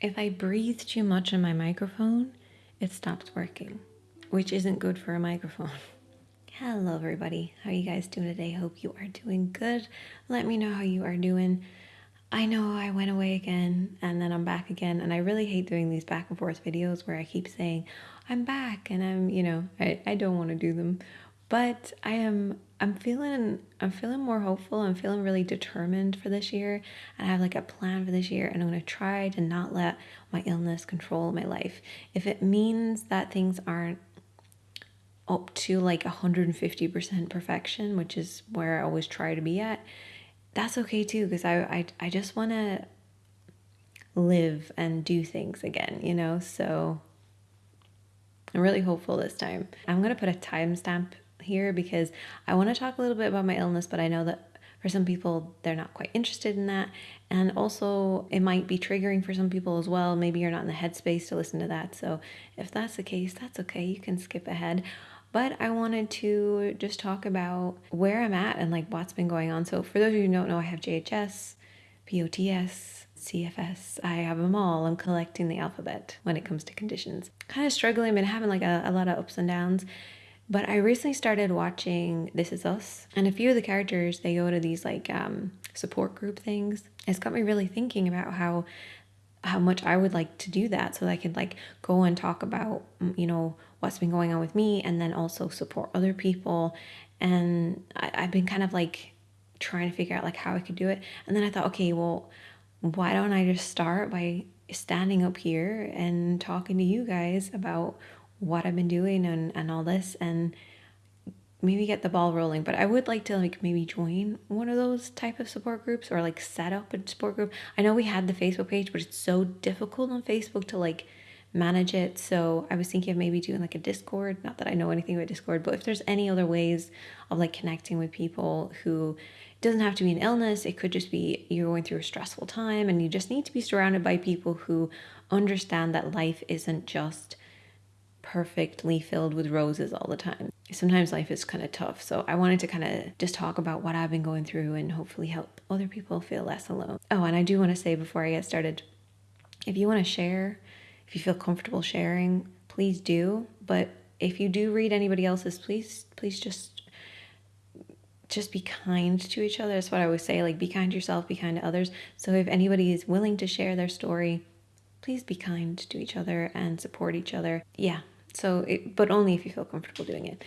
if I breathe too much in my microphone, it stops working, which isn't good for a microphone. Hello, everybody. How are you guys doing today? Hope you are doing good. Let me know how you are doing. I know I went away again and then I'm back again, and I really hate doing these back and forth videos where I keep saying, I'm back, and I'm, you know, I, I don't want to do them but I am I'm feeling I'm feeling more hopeful. I'm feeling really determined for this year. I have like a plan for this year and I'm going to try to not let my illness control my life. If it means that things aren't up to like 150% perfection, which is where I always try to be at, that's okay too because I, I I just want to live and do things again, you know? So I'm really hopeful this time. I'm going to put a timestamp here because I want to talk a little bit about my illness, but I know that for some people they're not quite interested in that. And also, it might be triggering for some people as well. Maybe you're not in the headspace to listen to that. So, if that's the case, that's okay. You can skip ahead. But I wanted to just talk about where I'm at and like what's been going on. So, for those of you who don't know, I have JHS, POTS, CFS. I have them all. I'm collecting the alphabet when it comes to conditions. Kind of struggling, been having like a, a lot of ups and downs. But I recently started watching This Is Us, and a few of the characters they go to these like um, support group things. It's got me really thinking about how how much I would like to do that, so that I could like go and talk about you know what's been going on with me, and then also support other people. And I, I've been kind of like trying to figure out like how I could do it, and then I thought, okay, well, why don't I just start by standing up here and talking to you guys about what I've been doing and, and all this and maybe get the ball rolling. But I would like to like maybe join one of those type of support groups or like set up a support group. I know we had the Facebook page, but it's so difficult on Facebook to like manage it. So I was thinking of maybe doing like a Discord. Not that I know anything about Discord, but if there's any other ways of like connecting with people who doesn't have to be an illness, it could just be you're going through a stressful time and you just need to be surrounded by people who understand that life isn't just perfectly filled with roses all the time. Sometimes life is kind of tough. So I wanted to kind of just talk about what I've been going through and hopefully help other people feel less alone. Oh, and I do want to say before I get started if you want to share, if you feel comfortable sharing, please do. But if you do read anybody else's, please, please just just be kind to each other. That's what I always say. Like, be kind to yourself, be kind to others. So, if anybody is willing to share their story, please be kind to each other and support each other. Yeah, so, it, but only if you feel comfortable doing it.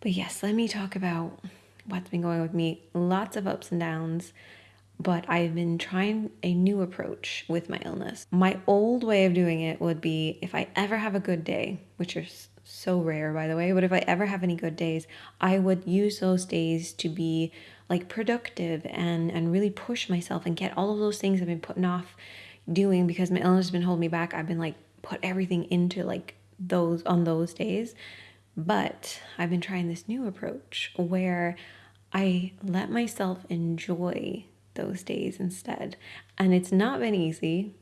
But yes, let me talk about what's been going on with me. Lots of ups and downs, but I've been trying a new approach with my illness. My old way of doing it would be if I ever have a good day, which is so rare by the way, but if I ever have any good days, I would use those days to be like productive and and really push myself and get all of those things I've been putting off doing because my illness has been holding me back. I've been like put everything into like those on those days. But I've been trying this new approach where I let myself enjoy those days instead. And it's not been easy.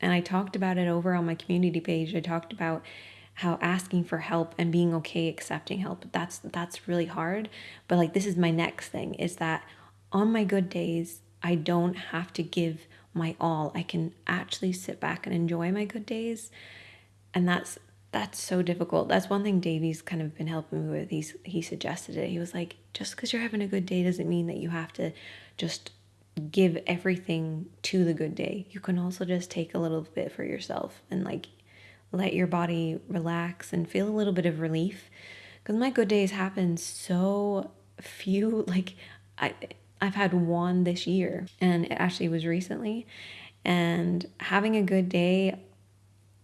And I talked about it over on my community page. I talked about how asking for help and being okay accepting help that's that's really hard but like this is my next thing is that on my good days i don't have to give my all i can actually sit back and enjoy my good days and that's that's so difficult. That's one thing Davey's kind of been helping me with. He's he suggested it. He was like, just because you're having a good day doesn't mean that you have to just give everything to the good day. You can also just take a little bit for yourself and like let your body relax and feel a little bit of relief. Because my good days happen so few. Like I I've had one this year, and it actually was recently. And having a good day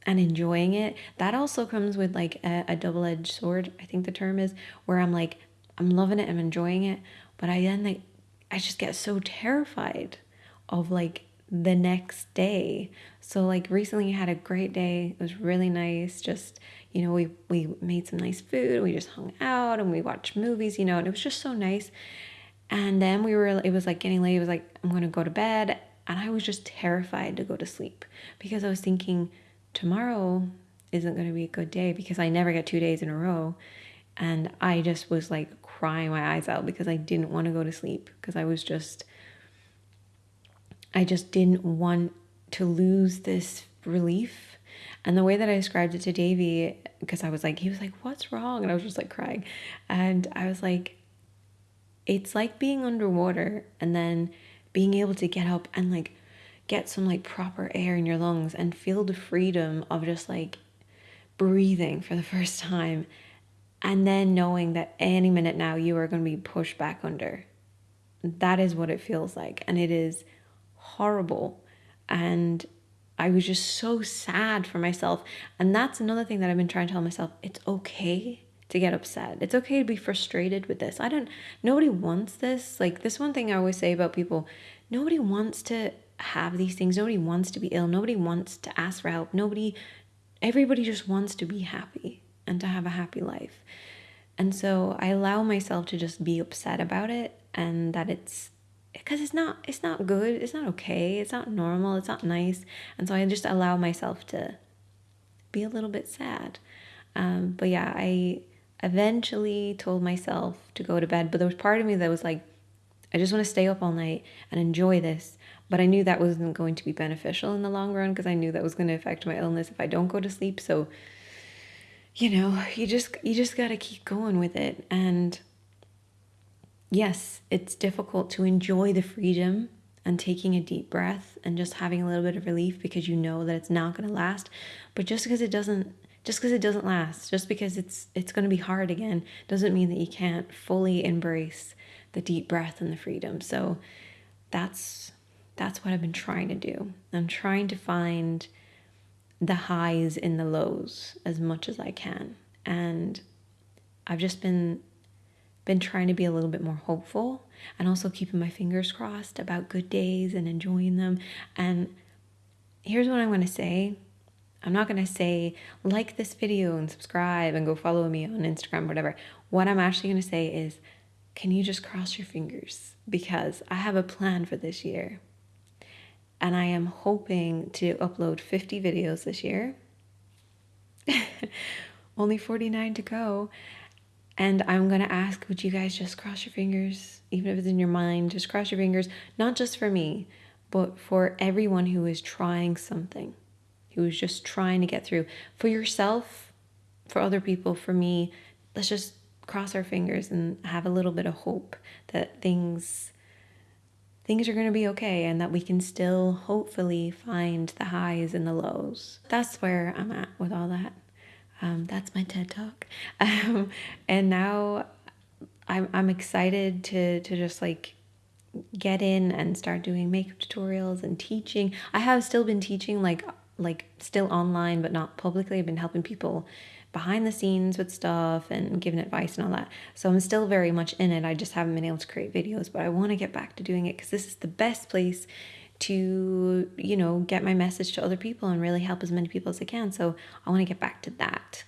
and enjoying it, that also comes with like a, a double edged sword, I think the term is, where I'm like, I'm loving it, I'm enjoying it, but I then like, I just get so terrified of like the next day. So like recently I had a great day. It was really nice. Just, you know, we we made some nice food, we just hung out and we watched movies, you know, and it was just so nice. And then we were it was like getting late. It was like I'm going to go to bed and I was just terrified to go to sleep because I was thinking tomorrow isn't going to be a good day because I never get two days in a row. And I just was like crying my eyes out because I didn't want to go to sleep because I was just, I just didn't want to lose this relief. And the way that I described it to Davey, because I was like, he was like, what's wrong? And I was just like crying. And I was like, it's like being underwater and then being able to get up and like get some like proper air in your lungs and feel the freedom of just like breathing for the first time and then knowing that any minute now you are going to be pushed back under. That is what it feels like. And it is horrible. And I was just so sad for myself. And that's another thing that I've been trying to tell myself it's okay to get upset. It's okay to be frustrated with this. I don't, nobody wants this. Like, this one thing I always say about people nobody wants to have these things. Nobody wants to be ill. Nobody wants to ask for help. Nobody, everybody just wants to be happy and to have a happy life. And so I allow myself to just be upset about it and that it's because it's not it's not good, it's not okay, it's not normal, it's not nice. And so I just allow myself to be a little bit sad. Um, but yeah, I eventually told myself to go to bed, but there was part of me that was like, I just want to stay up all night and enjoy this. But I knew that wasn't going to be beneficial in the long run because I knew that was going to affect my illness if I don't go to sleep. So, you know, you just you just got to keep going with it. And yes, it's difficult to enjoy the freedom and taking a deep breath and just having a little bit of relief because you know that it's not going to last. But just because it doesn't just because it doesn't last, just because it's it's going to be hard again, doesn't mean that you can't fully embrace the deep breath and the freedom. So that's that's what I've been trying to do. I'm trying to find the highs in the lows as much as I can. And I've just been been trying to be a little bit more hopeful and also keeping my fingers crossed about good days and enjoying them. And here's what I'm going to say. I'm not going to say like this video and subscribe and go follow me on Instagram whatever. What I'm actually going to say is can you just cross your fingers because I have a plan for this year and I am hoping to upload 50 videos this year. Only 49 to go. And I'm going to ask, would you guys just cross your fingers, even if it's in your mind, just cross your fingers, not just for me, but for everyone who is trying something, who is just trying to get through. For yourself, for other people, for me, let's just cross our fingers and have a little bit of hope that things things are going to be okay and that we can still hopefully find the highs and the lows. That's where I'm at with all that. Um, that's my TED talk. Um, and now I'm, I'm excited to, to just like get in and start doing makeup tutorials and teaching. I have still been teaching like like still online but not publicly. I've been helping people behind the scenes with stuff and giving advice and all that. So I'm still very much in it. I just haven't been able to create videos, but I want to get back to doing it because this is the best place to, you know, get my message to other people and really help as many people as I can. So I want to get back to that.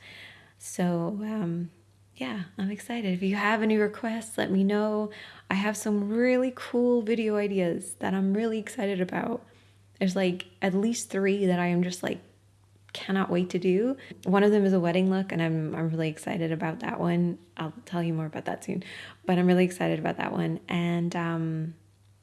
So, um, yeah, I'm excited. If you have any requests, let me know. I have some really cool video ideas that I'm really excited about. There's like at least three that I am just like cannot wait to do. One of them is a wedding look, and I'm, I'm really excited about that one. I'll tell you more about that soon, but I'm really excited about that one. And um,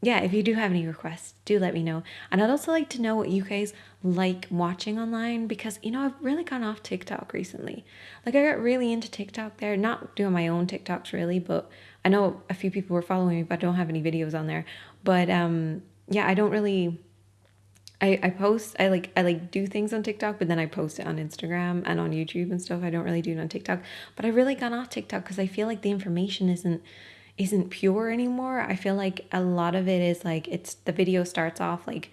yeah, if you do have any requests, do let me know. And I'd also like to know what you guys like watching online because, you know, I've really gone off TikTok recently. Like, I got really into TikTok there, not doing my own TikToks really, but I know a few people were following me, but I don't have any videos on there. But um, yeah, I don't really I, I post I like I like do things on TikTok, but then I post it on Instagram and on YouTube and stuff. I don't really do it on TikTok. But I really got off TikTok because I feel like the information isn't isn't pure anymore. I feel like a lot of it is like it's the video starts off like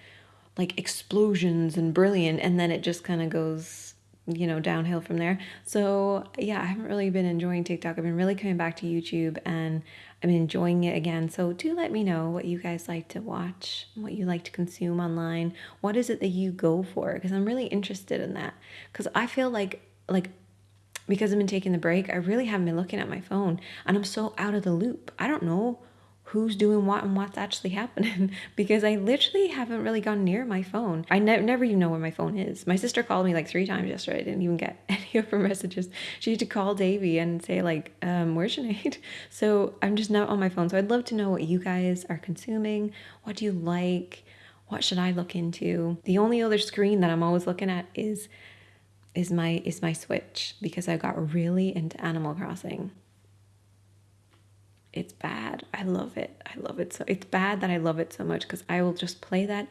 like explosions and brilliant and then it just kind of goes you know downhill from there so yeah i haven't really been enjoying tiktok i've been really coming back to youtube and I'm enjoying it again. So do let me know what you guys like to watch, what you like to consume online. What is it that you go for? Because I'm really interested in that. Because I feel like like because I've been taking the break, I really haven't been looking at my phone and I'm so out of the loop. I don't know who's doing what and what's actually happening because I literally haven't really gone near my phone. I ne- never even know where my phone is. My sister called me like three times yesterday. I didn't even get any of her messages. She had to call Davy and say like, um, where's Sinead? So I'm just not on my phone. So I'd love to know what you guys are consuming. What do you like? what should I look into? The only other screen that I'm always looking at is is my is my Switch because I got really into Animal Crossing. It's bad. I love it. I love it so it's bad that I love it so much because I will just play that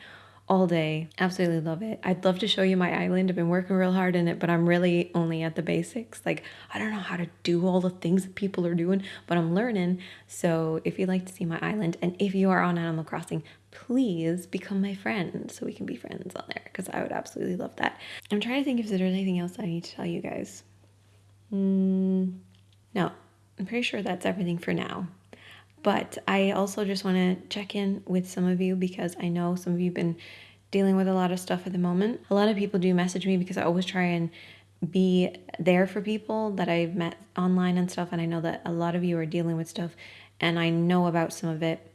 all day. Absolutely love it. I'd love to show you my island. I've been working real hard in it, but I'm really only at the basics. Like, I don't know how to do all the things that people are doing, but I'm learning. So, if you'd like to see my island and if you are on Animal Crossing, please become my friend so we can be friends on there because I would absolutely love that. I'm trying to think if there's anything else I need to tell you guys. Mm, no, I'm pretty sure that's everything for now. But I also just want to check in with some of you because I know some of you have been dealing with a lot of stuff at the moment. A lot of people do message me because I always try and be there for people that I've met online and stuff. And I know that a lot of you are dealing with stuff and I know about some of it.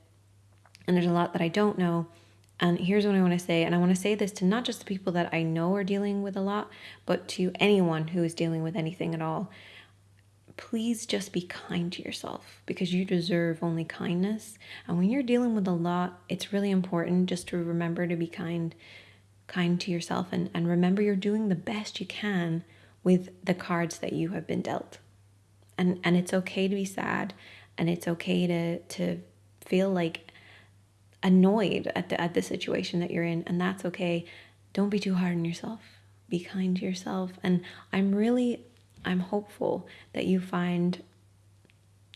And there's a lot that I don't know. And here's what I want to say. And I want to say this to not just the people that I know are dealing with a lot, but to anyone who is dealing with anything at all please just be kind to yourself because you deserve only kindness. And when you're dealing with a lot, it's really important just to remember to be kind kind to yourself and, and remember you're doing the best you can with the cards that you have been dealt. And and it's okay to be sad and it's okay to to feel like annoyed at the at the situation that you're in and that's okay. Don't be too hard on yourself. Be kind to yourself. And I'm really I'm hopeful that you find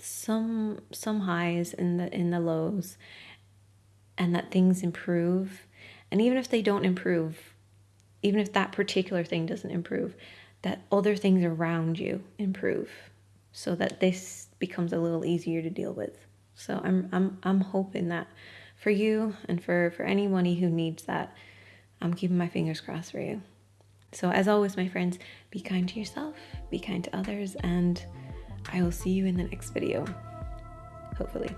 some some highs in the in the lows and that things improve. And even if they don't improve, even if that particular thing doesn't improve, that other things around you improve so that this becomes a little easier to deal with. So I'm I'm I'm hoping that for you and for for anybody who needs that, I'm keeping my fingers crossed for you. So, as always, my friends, be kind to yourself, be kind to others, and I will see you in the next video. Hopefully.